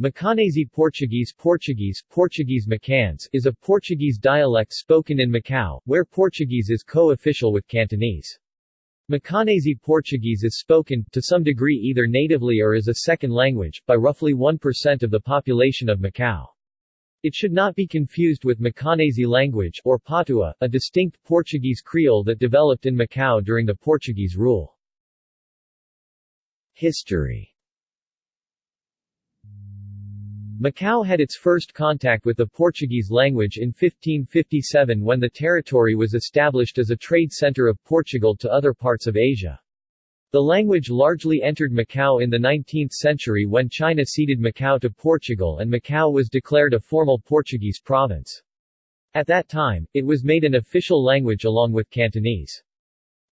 Macanese Portuguese Portuguese, Portuguese Macans is a Portuguese dialect spoken in Macau, where Portuguese is co-official with Cantonese. Macanese Portuguese is spoken, to some degree either natively or as a second language, by roughly 1% of the population of Macau. It should not be confused with Macanese language or Patua, a distinct Portuguese Creole that developed in Macau during the Portuguese rule. History Macau had its first contact with the Portuguese language in 1557 when the territory was established as a trade center of Portugal to other parts of Asia. The language largely entered Macau in the 19th century when China ceded Macau to Portugal and Macau was declared a formal Portuguese province. At that time, it was made an official language along with Cantonese.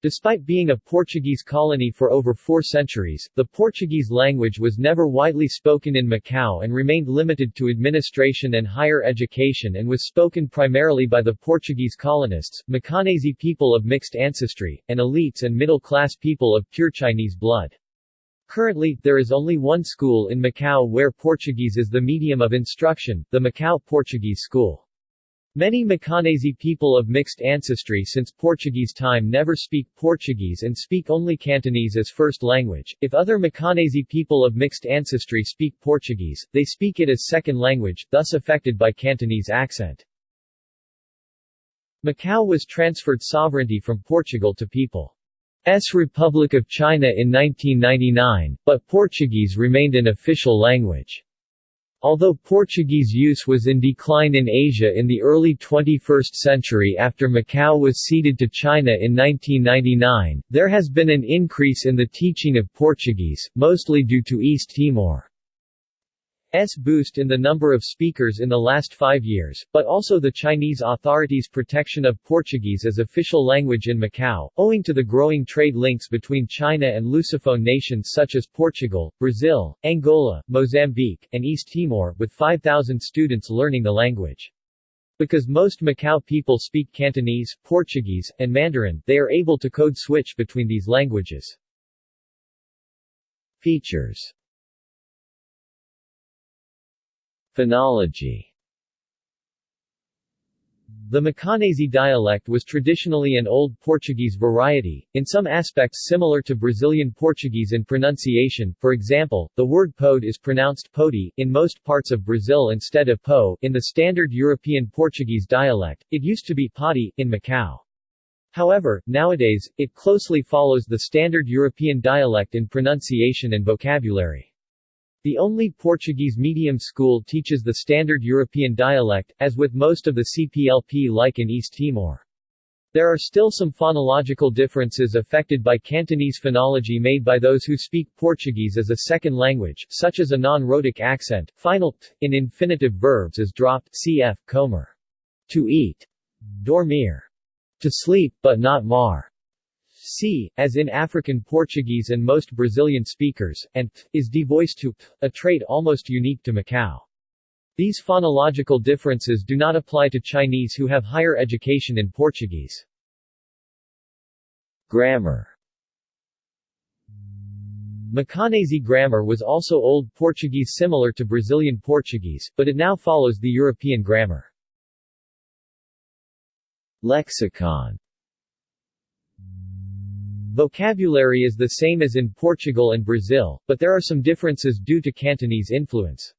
Despite being a Portuguese colony for over four centuries, the Portuguese language was never widely spoken in Macau and remained limited to administration and higher education and was spoken primarily by the Portuguese colonists, Macanese people of mixed ancestry, and elites and middle-class people of pure Chinese blood. Currently, there is only one school in Macau where Portuguese is the medium of instruction, the Macau Portuguese School. Many Macanese people of mixed ancestry since Portuguese time never speak Portuguese and speak only Cantonese as first language. If other Macanese people of mixed ancestry speak Portuguese, they speak it as second language, thus affected by Cantonese accent. Macau was transferred sovereignty from Portugal to People's Republic of China in 1999, but Portuguese remained an official language. Although Portuguese use was in decline in Asia in the early 21st century after Macau was ceded to China in 1999, there has been an increase in the teaching of Portuguese, mostly due to East Timor. S boost in the number of speakers in the last five years, but also the Chinese authorities' protection of Portuguese as official language in Macau, owing to the growing trade links between China and Lusophone nations such as Portugal, Brazil, Angola, Mozambique, and East Timor, with 5,000 students learning the language. Because most Macau people speak Cantonese, Portuguese, and Mandarin, they are able to code switch between these languages. Features Phonology The Macanese dialect was traditionally an Old Portuguese variety, in some aspects similar to Brazilian Portuguese in pronunciation, for example, the word pode is pronounced podi, in most parts of Brazil instead of po, in the standard European Portuguese dialect, it used to be podi, in Macau. However, nowadays, it closely follows the standard European dialect in pronunciation and vocabulary. The only Portuguese medium school teaches the standard European dialect, as with most of the CPLP like in East Timor. There are still some phonological differences affected by Cantonese phonology made by those who speak Portuguese as a second language, such as a non-rhotic accent, final t in infinitive verbs is dropped cf. comer. To eat. Dormir. To sleep, but not mar c, as in African Portuguese and most Brazilian speakers, and th, is devoiced to p, a trait almost unique to Macau. These phonological differences do not apply to Chinese who have higher education in Portuguese. Grammar Macanese grammar was also Old Portuguese similar to Brazilian Portuguese, but it now follows the European grammar. Lexicon Vocabulary is the same as in Portugal and Brazil, but there are some differences due to Cantonese influence.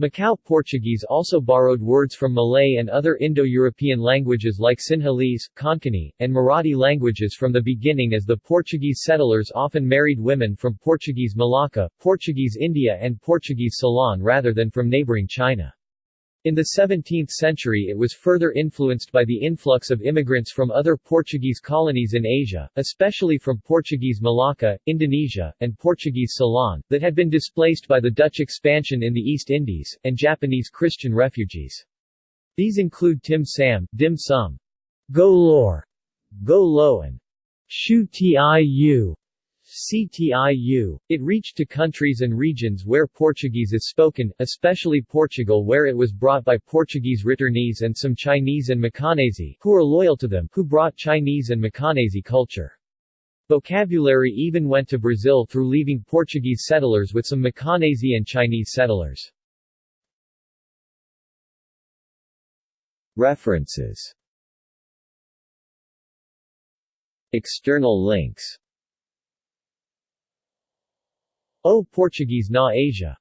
Macau Portuguese also borrowed words from Malay and other Indo-European languages like Sinhalese, Konkani, and Marathi languages from the beginning as the Portuguese settlers often married women from Portuguese Malacca, Portuguese India and Portuguese Ceylon rather than from neighboring China. In the 17th century it was further influenced by the influx of immigrants from other Portuguese colonies in Asia, especially from Portuguese Malacca, Indonesia, and Portuguese Ceylon, that had been displaced by the Dutch expansion in the East Indies, and Japanese Christian refugees. These include Tim Sam, Dim Sum, Go Lor, Go Lo and Shu Tiu. CTIU. It reached to countries and regions where Portuguese is spoken, especially Portugal where it was brought by Portuguese returnees and some Chinese and Macanese who are loyal to them who brought Chinese and Macanese culture. Vocabulary even went to Brazil through leaving Portuguese settlers with some Macanese and Chinese settlers. References External links O Portuguese na Asia